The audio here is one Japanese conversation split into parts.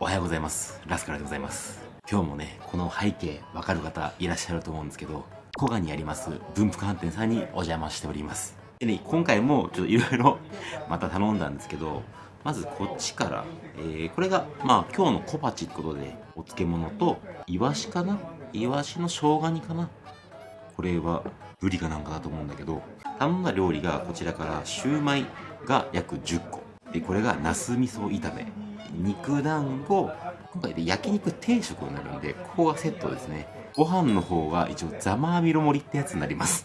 おはようございます。ラスカルでございます。今日もねこの背景わかる方いらっしゃると思うんですけど古賀にあります文福飯店さんにお邪魔しております。でね今回もちょっといろいろまた頼んだんですけどまずこっちから、えー、これがまあ今日の小鉢ってことでお漬物とイワシかな？イワシの生姜煮かな？これはブリかなんかだと思うんだけど頼んだ料理がこちらからシューマイが約10個。でこれがナス味噌炒め。肉団子。今回で焼肉定食になるんでここがセットですね。ご飯の方が一応ザマーミロ盛りってやつになります。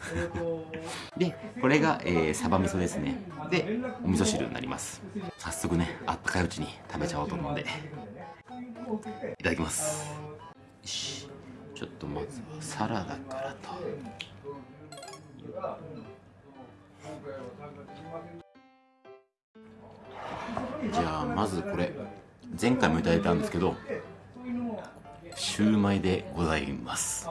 でこれが、えー、サバ味噌ですね。でお味噌汁になります。早速ねあったかいうちに食べちゃおうと思うんで。いただきます。よし。ちょっとまずはサラダからと。じゃあまずこれ前回もいただいたんですけどシューマイでございます。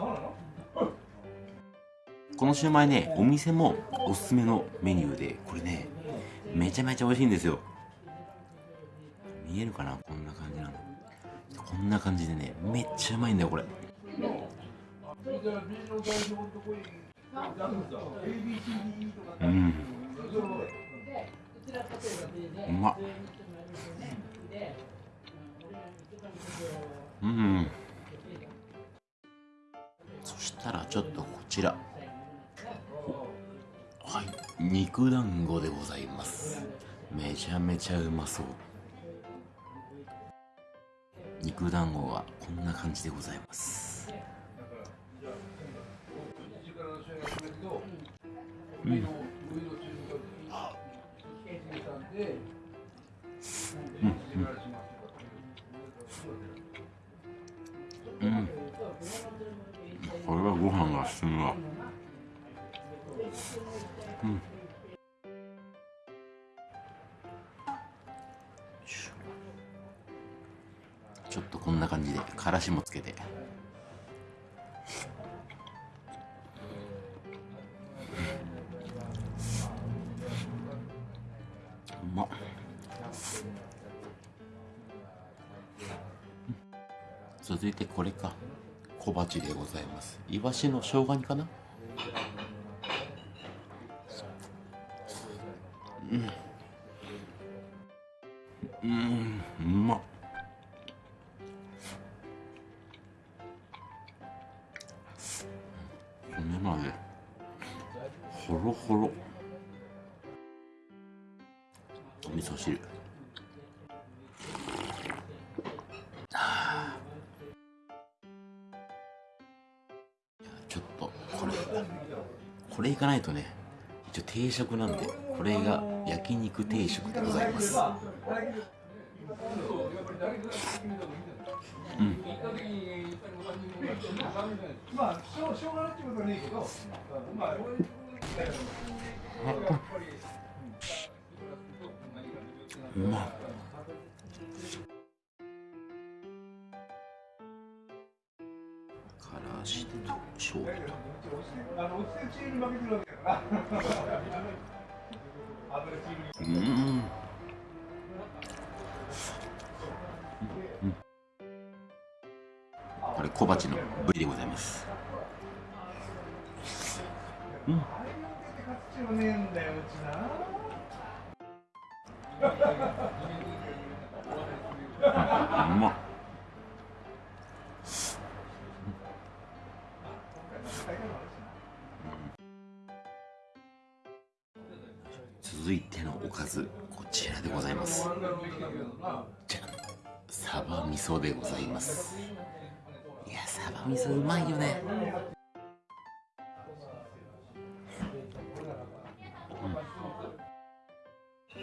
このシューマイねお店もおすすめのメニューでこれねめちゃめちゃ美味しいんですよ。見えるかな？こんな感じなの。こんな感じでねめっちゃうまいんだよこれ。うん。うまっ。うん。そしたらちょっとこちら。はい。肉団子でございます。めちゃめちゃうまそう。肉団子はこんな感じでございます。うん飯が進むわ。うん。ちょっとこんな感じでからしもつけて。うまっ。続いてこれか。小鉢でございます。イワシの生姜煮かな？うん。うん。うまっ。骨までほろほろお味噌汁。ちょっとこれこれいかないとね一応定食なんでこれが焼肉定食でございます。うん。うまっうん。これ小鉢の部位でございます。うん。うまっ。続いてのおかずこちらでございます。じゃサバ味噌でございます。いやサバ味噌うまいよね。う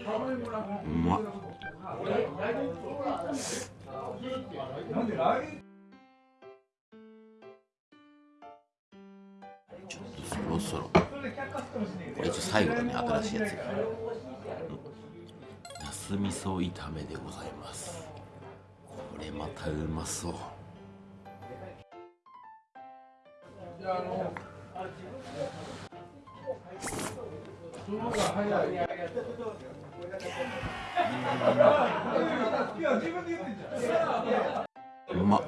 ん、うまっ。最後だね新しいやつなす味噌炒めでございます。これまたうまそう。うまっ。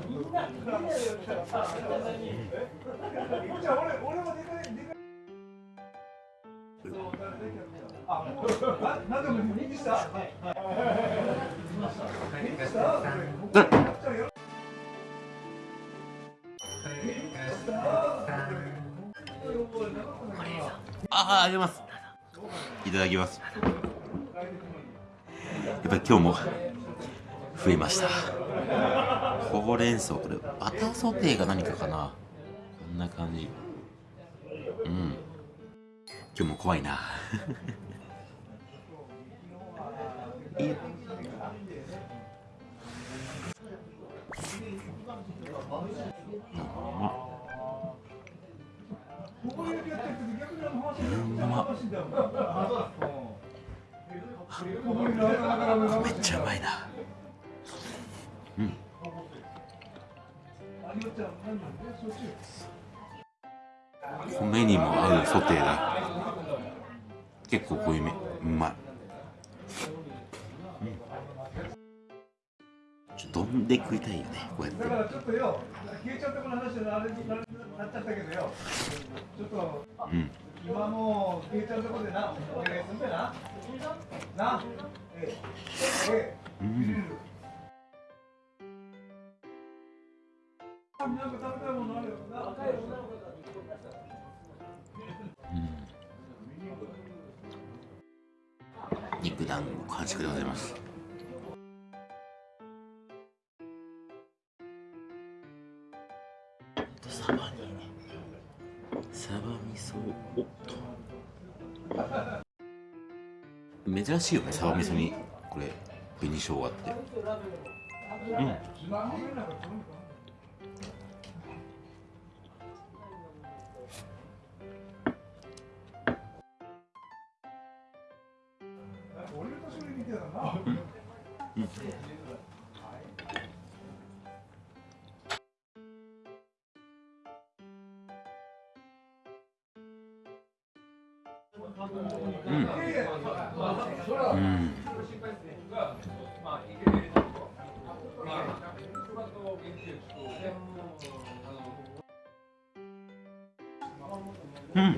あああげます。いただきます。やっぱり今日も増えました。ほうれん草これバターソテーが何かかな。こんな感じ。うん。今日も怖いな。いいめっちゃうまいな。うん。米にも合うソテーだ。結構濃いめ。うまい、うん、ちょっと丼で食いたいよねこうやって、うん。今もう消えちゃうとこでな、お願いすんだな。な、ええ、ええ、うん。肉団子完食でございます。サバにサバ味噌おっと珍しいよねサバ味噌に。これ紅生姜って。うん。年寄りみたいだな。うんうん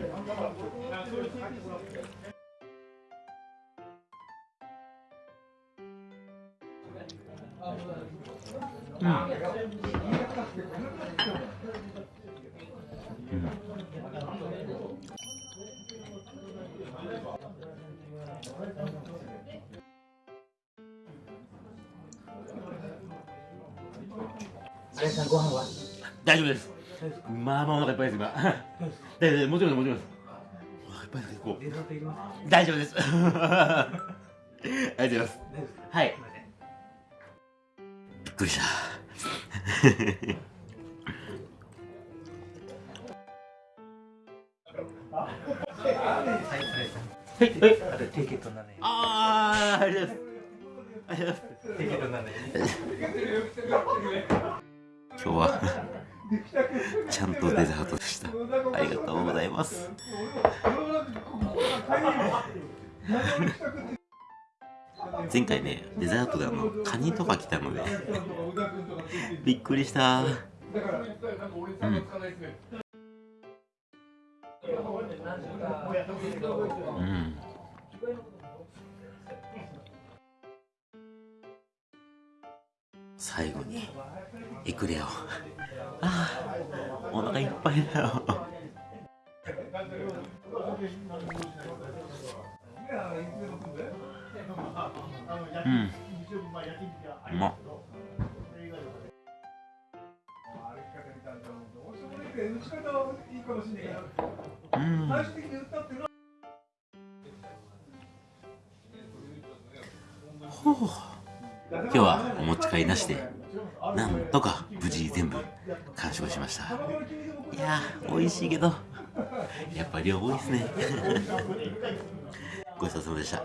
あれさん。ご飯は大丈夫ですまあまあお腹いっぱいです今大丈夫もちろん。もちろん。ですお腹いっぱいです結構大丈夫ですありがとうございますはいびっくりしたそれさはい。はい。あとテイケットなんでああありがとうござい。ますテイケットなんで今日はちゃんとデザートでしたありがとうござい。ます前回ねデザートであのカニとか来たのでびっくりしたうんうん。最後にエクレアをああ。お腹いっぱいだよ。うん。うまっ。うん最終的に言ったっていうのはほう今日はお持ち帰りなしでなんとか無事全部完食しました。いやー美味しいけどやっぱ量多いですね。ごちそうさまでした。